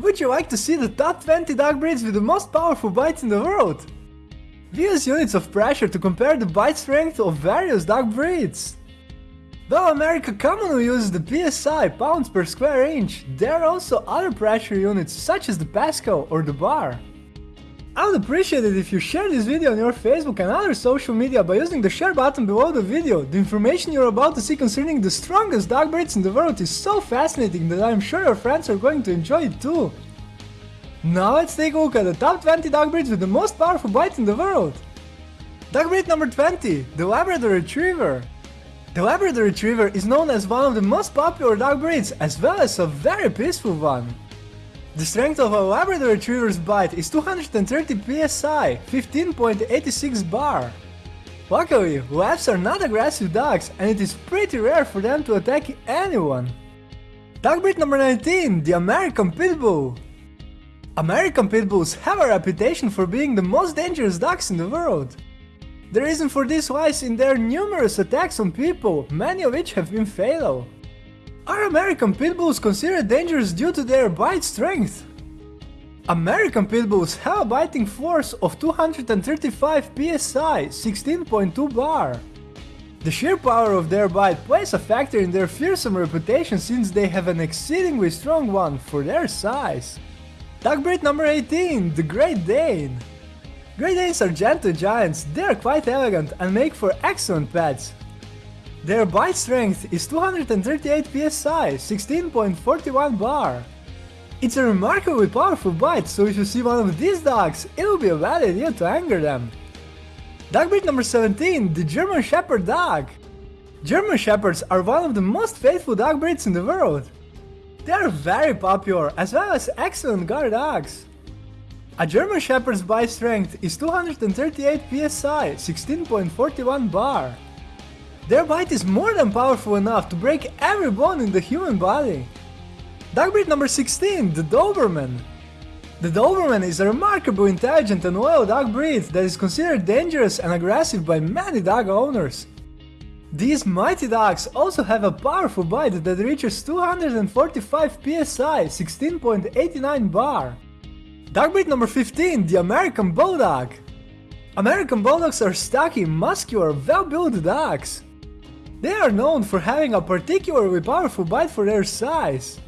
Would you like to see the top 20 dog breeds with the most powerful bites in the world? We use units of pressure to compare the bite strength of various dog breeds. Though America commonly uses the PSI pounds per square inch, there are also other pressure units such as the Pascal or the bar. I would appreciate it if you share this video on your Facebook and other social media by using the share button below the video. The information you're about to see concerning the strongest dog breeds in the world is so fascinating that I'm sure your friends are going to enjoy it too. Now let's take a look at the top 20 dog breeds with the most powerful bite in the world. Dog breed number 20, the Labrador Retriever. The Labrador Retriever is known as one of the most popular dog breeds as well as a very peaceful one. The strength of a Labrador Retriever's bite is 230 psi, 15.86 bar. Luckily, Labs are not aggressive dogs and it is pretty rare for them to attack anyone. Dog breed number 19, the American Pit Bull. American Pit Bulls have a reputation for being the most dangerous dogs in the world. The reason for this lies in their numerous attacks on people, many of which have been fatal. Are American Pit Bulls considered dangerous due to their bite strength? American Pit Bulls have a biting force of 235 psi, 16.2 bar. The sheer power of their bite plays a factor in their fearsome reputation since they have an exceedingly strong one for their size. Dog breed number 18, the Great Dane. Great Danes are gentle giants, they are quite elegant and make for excellent pets. Their bite strength is 238 psi, 16.41 bar. It's a remarkably powerful bite, so if you see one of these dogs, it will be a bad idea to anger them. Dog breed number 17, the German Shepherd Dog. German Shepherds are one of the most faithful dog breeds in the world. They are very popular as well as excellent guard dogs. A German Shepherd's bite strength is 238 psi, 16.41 bar. Their bite is more than powerful enough to break every bone in the human body. Dog breed number 16, the Doberman. The Doberman is a remarkably intelligent and loyal dog breed that is considered dangerous and aggressive by many dog owners. These mighty dogs also have a powerful bite that reaches 245 psi, 16.89 bar. Dog breed number 15, the American Bulldog. American Bulldogs are stocky, muscular, well-built dogs. They are known for having a particularly powerful bite for their size.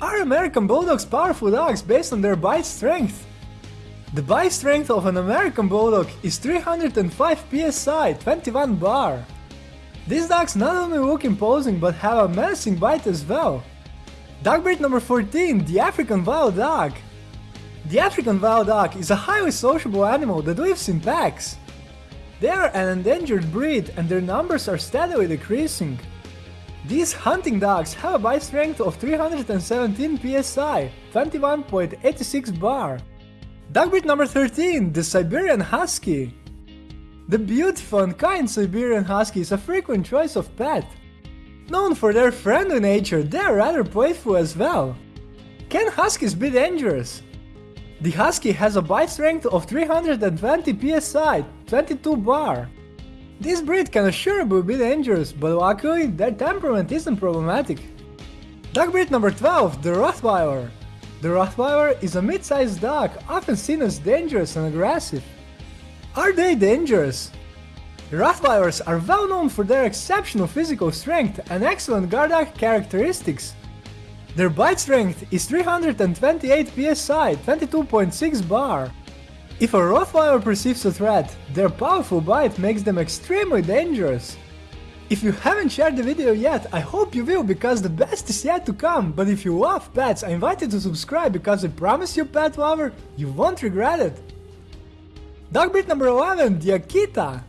Are American Bulldogs powerful dogs based on their bite strength? The bite strength of an American Bulldog is 305 psi, 21 bar. These dogs not only look imposing but have a menacing bite as well. Dog breed number 14, the African Wild Dog. The African Wild Dog is a highly sociable animal that lives in packs. They are an endangered breed and their numbers are steadily decreasing. These hunting dogs have a bite strength of 317 psi, 21.86 bar. Dog breed number 13, the Siberian Husky. The beautiful and kind Siberian Husky is a frequent choice of pet. Known for their friendly nature, they are rather playful as well. Can Huskies be dangerous? The Husky has a bite strength of 320 psi, 22 bar. This breed can assuredly be dangerous, but luckily their temperament isn't problematic. Dog breed number 12, the Rottweiler. The Rottweiler is a mid-sized dog, often seen as dangerous and aggressive. Are they dangerous? Rottweilers are well known for their exceptional physical strength and excellent guard dog characteristics. Their bite strength is 328 psi, 22.6 bar. If a Rottweiler perceives a threat, their powerful bite makes them extremely dangerous. If you haven't shared the video yet, I hope you will because the best is yet to come, but if you love pets, I invite you to subscribe because I promise you pet lover, you won't regret it. Dog breed number 11, the Akita.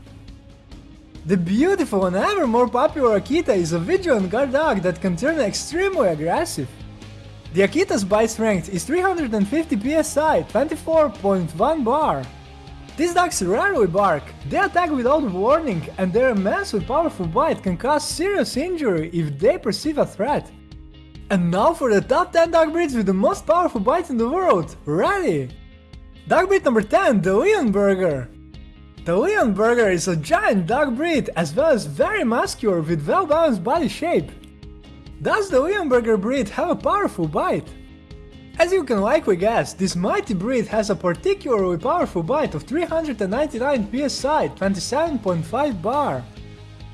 The beautiful and ever more popular Akita is a vigilant guard dog that can turn extremely aggressive. The Akita's bite strength is 350 psi, 24.1 bar. These dogs rarely bark, they attack without warning and their immensely powerful bite can cause serious injury if they perceive a threat. And now for the top 10 dog breeds with the most powerful bite in the world, ready! Dog breed number 10, the Leonberger. The Leonberger is a giant dog breed as well as very muscular with well-balanced body shape. Does the Leonberger breed have a powerful bite? As you can likely guess, this mighty breed has a particularly powerful bite of 399 psi, 27.5 bar.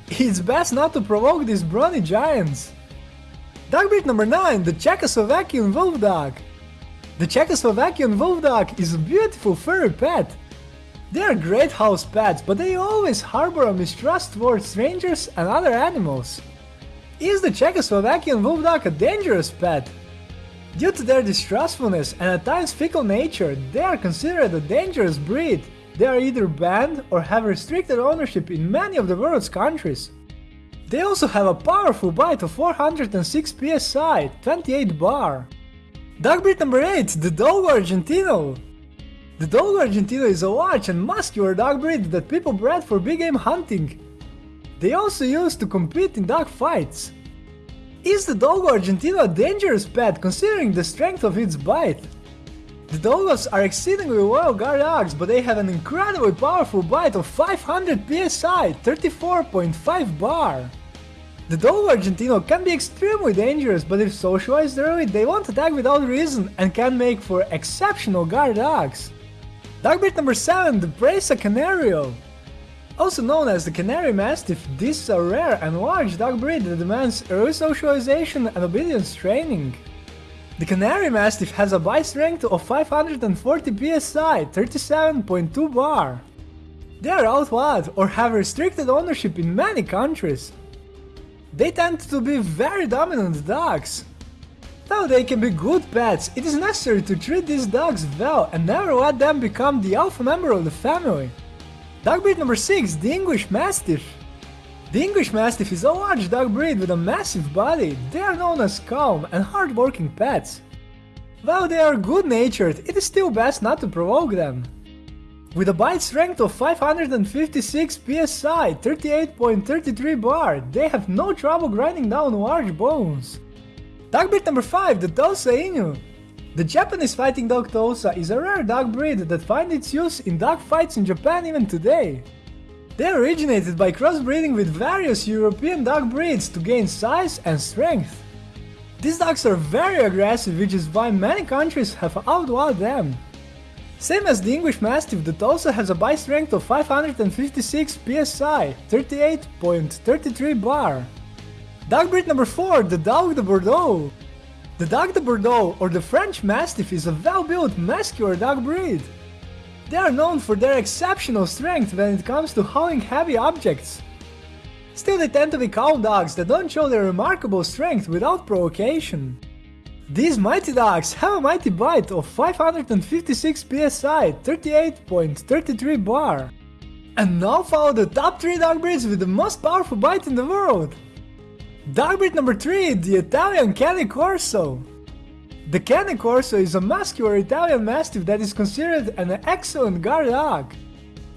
It's best not to provoke these brawny giants. Dog breed number 9, the Czechoslovakian Wolf Dog. The Czechoslovakian Wolf Dog is a beautiful furry pet. They are great house pets, but they always harbor a mistrust towards strangers and other animals. Is the Czechoslovakian Wolf Dog a dangerous pet? Due to their distrustfulness and at times fickle nature, they are considered a dangerous breed. They are either banned or have restricted ownership in many of the world's countries. They also have a powerful bite of 406 psi, 28 bar. Dog breed number 8, the Dogo Argentino. The Dogo Argentino is a large and muscular dog breed that people bred for big game hunting. They also used to compete in dog fights. Is the Dogo Argentino a dangerous pet considering the strength of its bite? The Dogos are exceedingly loyal guard dogs, but they have an incredibly powerful bite of 500 psi, 34.5 bar. The Dogo Argentino can be extremely dangerous, but if socialized early, they won't attack without reason and can make for exceptional guard dogs. Dog breed number 7, the Presa Canario. Also known as the Canary Mastiff, this is a rare and large dog breed that demands early socialization and obedience training. The Canary Mastiff has a bite strength of 540 psi, 37.2 bar. They are outlawed or have restricted ownership in many countries. They tend to be very dominant dogs. Though they can be good pets, it is necessary to treat these dogs well and never let them become the alpha member of the family. Dog breed number 6, the English Mastiff. The English Mastiff is a large dog breed with a massive body. They are known as calm and hard-working pets. While they are good-natured, it is still best not to provoke them. With a bite strength of 556 psi, 38.33 bar, they have no trouble grinding down large bones. Dog breed number 5, the Tosa Inu. The Japanese fighting dog Tosa is a rare dog breed that finds its use in dog fights in Japan even today. They originated by crossbreeding with various European dog breeds to gain size and strength. These dogs are very aggressive which is why many countries have outlawed them. Same as the English Mastiff the Tosa has a bite strength of 556 psi, 38.33 bar. Dog breed number 4, the Dogue de Bordeaux. The Dogue de Bordeaux or the French Mastiff is a well-built muscular dog breed. They are known for their exceptional strength when it comes to hauling heavy objects. Still they tend to be calm dogs that don't show their remarkable strength without provocation. These mighty dogs have a mighty bite of 556 psi, 38.33 bar. And now follow the top 3 dog breeds with the most powerful bite in the world. Dog breed number 3, the Italian Cane Corso. The Cane Corso is a muscular Italian Mastiff that is considered an excellent guard dog.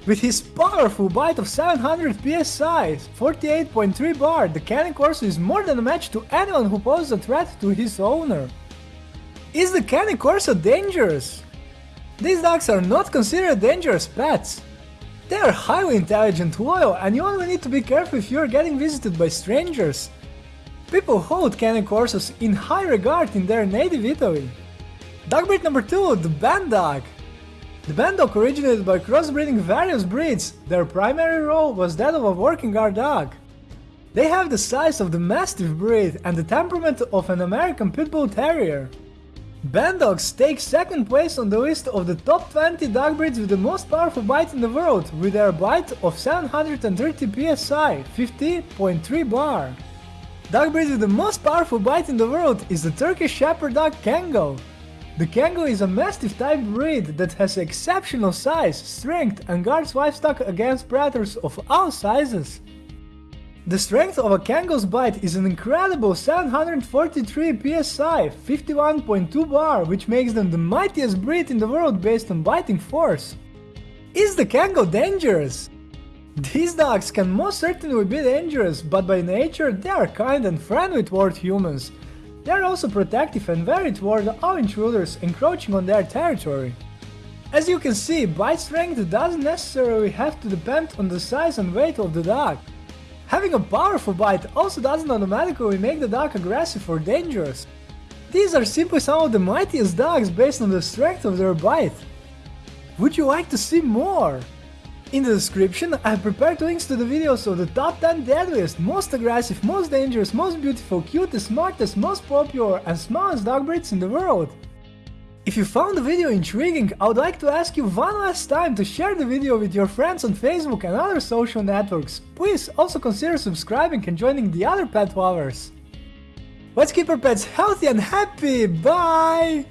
With his powerful bite of 700 psi, 48.3 bar, the Cane Corso is more than a match to anyone who poses a threat to his owner. Is the Cane Corso dangerous? These dogs are not considered dangerous pets. They are highly intelligent, loyal, and you only need to be careful if you are getting visited by strangers. People hold Cane Corsos in high regard in their native Italy. Dog breed number 2, the Band Dog. The Band Dog originated by crossbreeding various breeds, their primary role was that of a working guard dog. They have the size of the Mastiff breed and the temperament of an American Pit Bull Terrier. Band Dogs take second place on the list of the top 20 dog breeds with the most powerful bite in the world, with their bite of 730 psi, 50.3 bar. Dog breed with the most powerful bite in the world is the Turkish Shepherd dog Kangal. The Kangal is a Mastiff type breed that has exceptional size, strength and guards livestock against predators of all sizes. The strength of a Kangal's bite is an incredible 743 psi, 51.2 bar, which makes them the mightiest breed in the world based on biting force. Is the Kangal dangerous? These dogs can most certainly be dangerous, but by nature they are kind and friendly toward humans. They are also protective and wary toward all intruders encroaching on their territory. As you can see, bite strength doesn't necessarily have to depend on the size and weight of the dog. Having a powerful bite also doesn't automatically make the dog aggressive or dangerous. These are simply some of the mightiest dogs based on the strength of their bite. Would you like to see more? In the description, I have prepared links to the videos of the top 10 deadliest, most aggressive, most dangerous, most beautiful, cutest, smartest, most popular and smallest dog breeds in the world. If you found the video intriguing, I would like to ask you one last time to share the video with your friends on Facebook and other social networks. Please also consider subscribing and joining the other pet lovers. Let's keep our pets healthy and happy, bye!